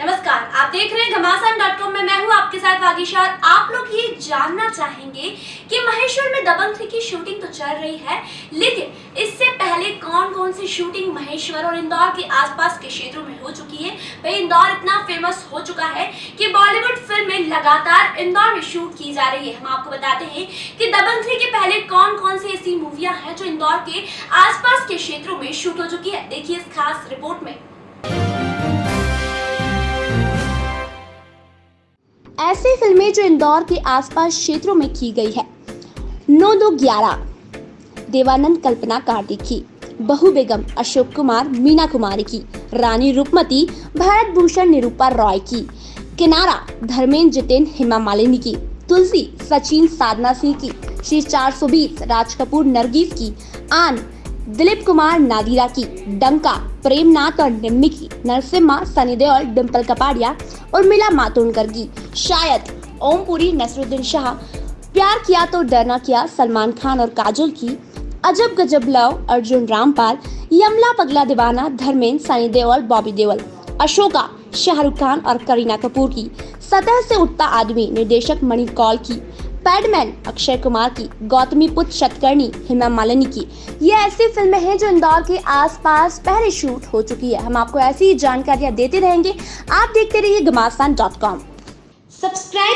नमस्कार, आप देख रहे हैं घमासान डॉट कॉम में मैं हूँ आपके साथ वागीशा और आप लोग ये जानना चाहेंगे कि महेश्वर में दबंग थ्री की शूटिंग तो चल रही है, लेकिन इससे पहले कौन कौन सी शूटिंग महेश्वर और इंदौर के आसपास के क्षेत्रों में हो चुकी है? भाई, इंदौर इतना फ़ेमस हो चुका है कि बॉलीवुड फ़िल्में लगातार इंदौर में शूट की जा रही है। हम आपको बताते हैं कि दबंग थ्री के पहले कौन कौन सी ऐसी मूवियाँ हैं जो इंदौर के आसपास के क्षेत्रों में शूट हो चुकी है। देखिए इस खास रिपोर्ट में। ऐसी फ़िल्में जो इंदौर के आसपास क्षेत्रों में की गई है। नौ दो ग्यारह। देवानंद कल्पना कार्तिक की बहु बेगम अशोक कुमार, मीना कुमारी की, रानी रूपमती भरत भूषण निरूपा रॉय की, किनारा धर्मेंद्र जितेन हेमा मालिनी की, तुलसी सचिन साधना सिंह की, श्री 420 राज कपूर नरगिस की, आन दिलीप कुमार नादिरा की, डंका प्रेमनाथ और निम्मी की, नरसिम्हा, सनी देओल डिम्पल कपाड़िया और मिला मातोंडकर की शायद ओमपुरी नसरुद्दीन शाह। प्यार किया तो डरना किया सलमान खान और काजोल की। अजब गजब लव, अर्जुन, रामपाल, यमला, पगला, दीवाना, धर्मेंद्र, सनी देओल, बॉबी देओल, अशोका, शाहरुख खान और करीना कपूर की। सतह से उठता आदमी निर्देशक मणि कौल की। पैडमैन अक्षय कुमार की। गौतमी पुत्र शतकर्णी हेमा मालिनी की। ये ऐसी फ़िल्में हैं जो इंदौर के आसपास पहले शूट हो चुकी है। हम आपको ऐसी ही जानकारियाँ देते रहेंगे। आप देखते रहिए Ghamasan dot com.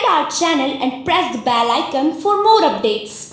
our channel and press the bell icon for more updates.